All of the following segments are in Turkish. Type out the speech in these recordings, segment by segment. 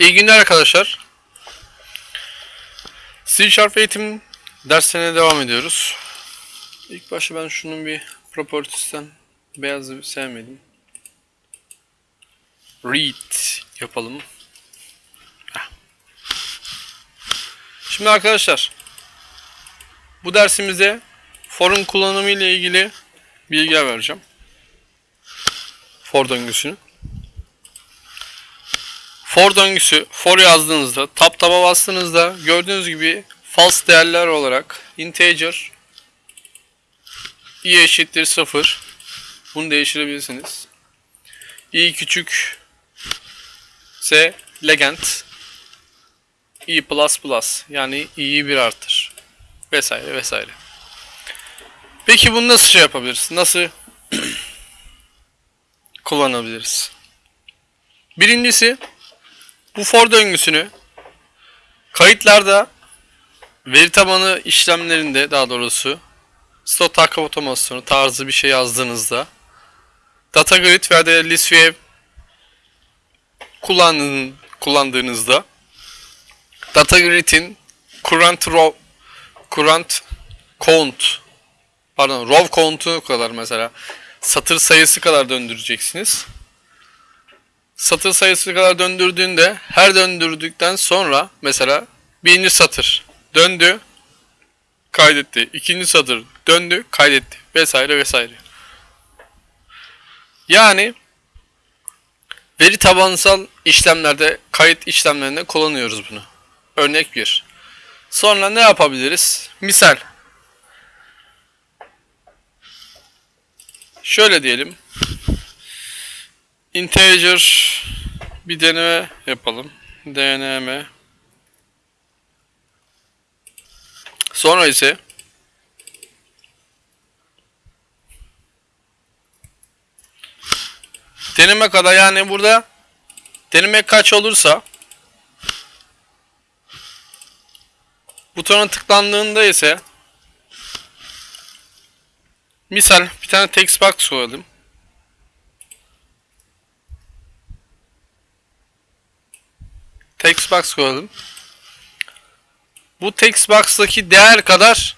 İyi günler arkadaşlar. C Sharp eğitim derslerine devam ediyoruz. İlk başta ben şunun bir properties'ten beyazı sevmedim. Read yapalım. Şimdi arkadaşlar bu dersimizde for'un kullanımı ile ilgili bilgiler vereceğim. For döngüsünü. For döngüsü, for yazdığınızda, tab taba bastığınızda gördüğünüz gibi false değerler olarak integer i eşittir 0 bunu değiştirebilirsiniz. i küçük ise legend i plus plus yani i'yi bir artır vesaire vesaire. Peki bunu nasıl şey yapabiliriz? Nasıl kullanabiliriz? Birincisi bu for döngüsünü kayıtlarda veri tabanı işlemlerinde daha doğrusu slot takip otomasyonu tarzı bir şey yazdığınızda data grid veya da list kullandığın, kullandığınızda data grid'in current row current count pardon row count'u kadar mesela satır sayısı kadar döndüreceksiniz satır sayısı kadar döndürdüğünde her döndürdükten sonra mesela birinci satır döndü kaydetti. ikinci satır döndü kaydetti vesaire vesaire. Yani veri tabansal işlemlerde kayıt işlemlerinde kullanıyoruz bunu. Örnek 1. Sonra ne yapabiliriz? Misal. Şöyle diyelim integer bir deneme yapalım. dnm Sonra ise deneme kadar yani burada deneme kaç olursa butona tıklandığında ise misal bir tane text box koyalım. Text box koyalım. Bu text box'taki değer kadar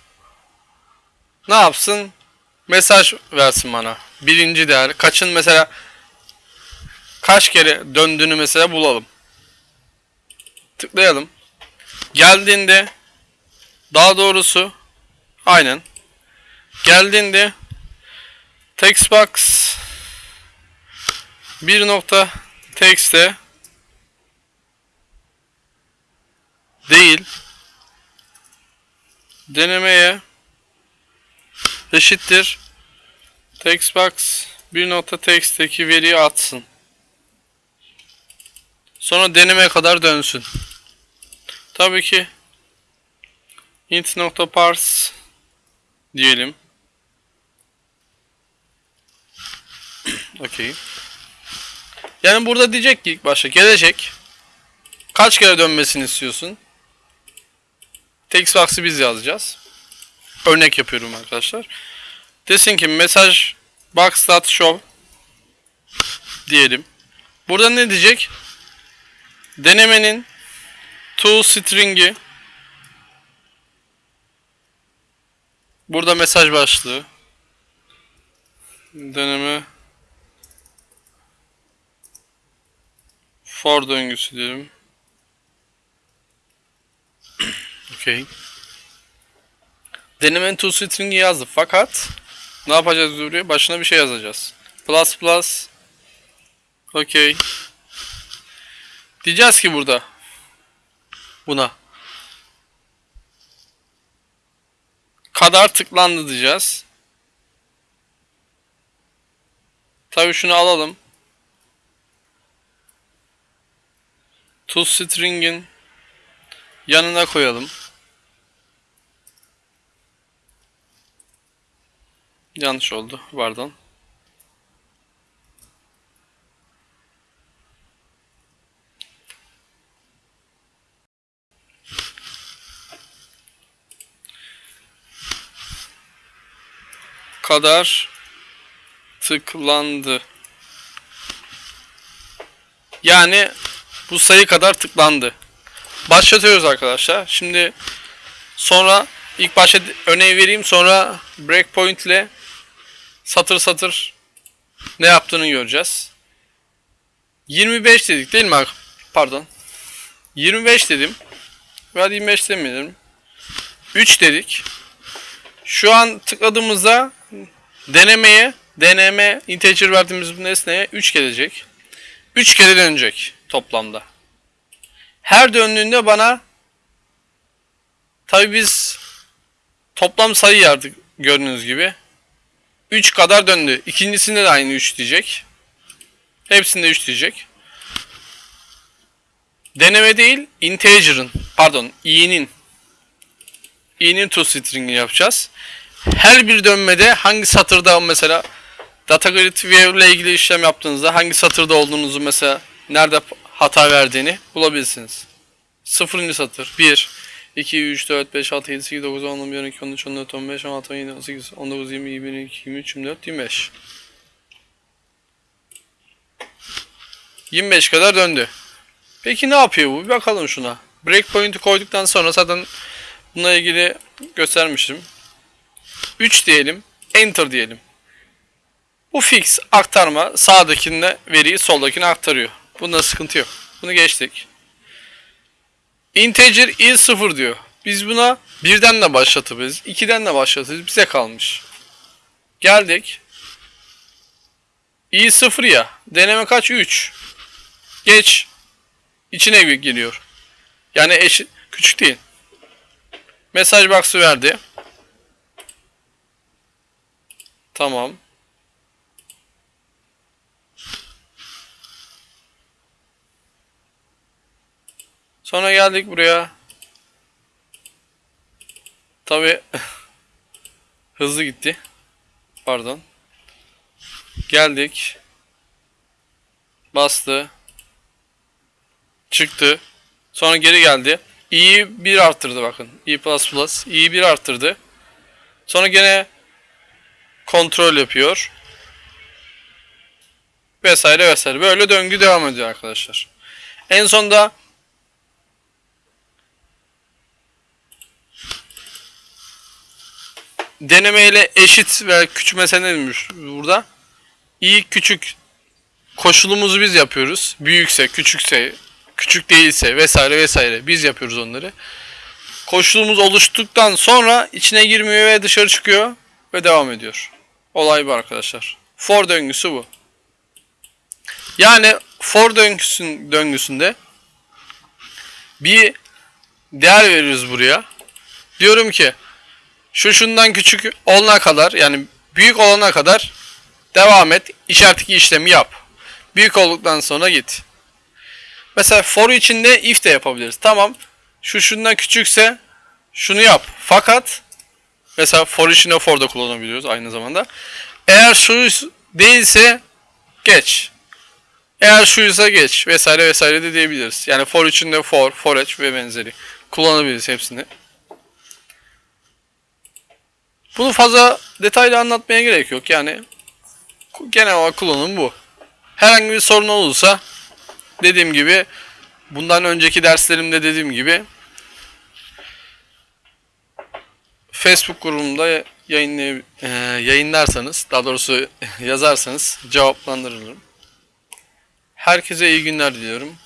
ne yapsın? Mesaj versin bana. Birinci değer. Kaçın mesela kaç kere döndüğünü mesela bulalım. Tıklayalım. Geldiğinde daha doğrusu aynen geldiğinde text box bir nokta text'e değil denemeye eşittir textbox bir nokta text'teki veriyi atsın. Sonra deneme kadar dönsün. Tabii ki int nokta parse diyelim. Okey. Yani burada diyecek ki ilk başta gelecek. Kaç kere dönmesini istiyorsun? Textbox'ı biz yazacağız. Örnek yapıyorum arkadaşlar. Desin ki mesaj box.show diyelim. Burada ne diyecek? Denemenin to string'i Burada mesaj başlığı. Deneme for döngüsü diyelim. Okey. Denemenin to string'i yazdı fakat ne yapacağız buraya? Başına bir şey yazacağız. Plus plus Okey. Diyeceğiz ki burada buna kadar tıklandı diyeceğiz. Tabii şunu alalım. To string'in yanına koyalım. Yanlış oldu. Pardon. kadar tıklandı. Yani Bu sayı kadar tıklandı. Başlatıyoruz arkadaşlar. Şimdi sonra ilk başta örneği vereyim sonra breakpoint ile satır satır ne yaptığını göreceğiz. 25 dedik değil mi? Pardon. 25 dedim. Veya 25 demeyelim. 3 dedik. Şu an tıkladığımızda denemeye deneme integer verdiğimiz bu nesneye 3 gelecek. 3 kere dönecek toplamda. Her döndüğünde bana tabi biz toplam sayı yardık gördüğünüz gibi. 3 kadar döndü. İkincisinde de aynı 3 diyecek. Hepsinde 3 diyecek. Deneme değil, integer'ın, pardon, i'nin i'nin to string'ini yapacağız. Her bir dönmede hangi satırda mesela data grid view ile ilgili işlem yaptığınızda hangi satırda olduğunuzu mesela nerede hata verdiğini bulabilirsiniz. Sıfırıncı satır 1 2 3 4 5 6 7 8 9 10 11 12 13 14 15 16 17 18 19 20 21 22 23 24 25 25 kadar döndü. Peki ne yapıyor bu? Bir bakalım şuna. Breakpoint'i koyduktan sonra zaten bununla ilgili göstermiştim. 3 diyelim. Enter diyelim. Bu fix aktarma sağdakinde veriyi soldakine aktarıyor. Bunda sıkıntı yok. Bunu geçtik. Integer is 0 diyor. Biz buna birden de başlatabiliriz. 2'den de başlatabiliriz. Bize kalmış. Geldik. i 0 ya. Deneme kaç? 3. Geç. İçine geliyor. Yani eşit küçük değil. Mesaj box'ı verdi. Tamam. Sonra geldik buraya. Tabi hızlı gitti. Pardon. Geldik. Bastı. Çıktı. Sonra geri geldi. i'yi 1 arttırdı bakın. i++. i'yi 1 arttırdı. Sonra gene kontrol yapıyor. Vesaire vesaire. Böyle döngü devam ediyor arkadaşlar. En sonda denemeyle eşit ve küçük mesele demiş burada. İyi küçük koşulumuzu biz yapıyoruz. Büyükse, küçükse, küçük değilse vesaire vesaire biz yapıyoruz onları. Koşulumuz oluştuktan sonra içine girmiyor ve dışarı çıkıyor ve devam ediyor. Olay bu arkadaşlar. For döngüsü bu. Yani for döngüsün, döngüsünde bir değer veriyoruz buraya. Diyorum ki şu şundan küçük olana kadar yani büyük olana kadar devam et. İşaretli işlemi yap. Büyük olduktan sonra git. Mesela for içinde if de yapabiliriz. Tamam. Şu şundan küçükse şunu yap. Fakat mesela for içinde for da kullanabiliyoruz aynı zamanda. Eğer şu değilse geç. Eğer şuysa geç vesaire vesaire de diyebiliriz. Yani for içinde for, for each ve benzeri kullanabiliriz hepsini. Bunu fazla detaylı anlatmaya gerek yok. Yani genel olarak kullanım bu. Herhangi bir sorun olursa dediğim gibi bundan önceki derslerimde dediğim gibi Facebook grubumda yayınlay e, yayınlarsanız daha doğrusu yazarsanız cevaplandırırım. Herkese iyi günler diliyorum.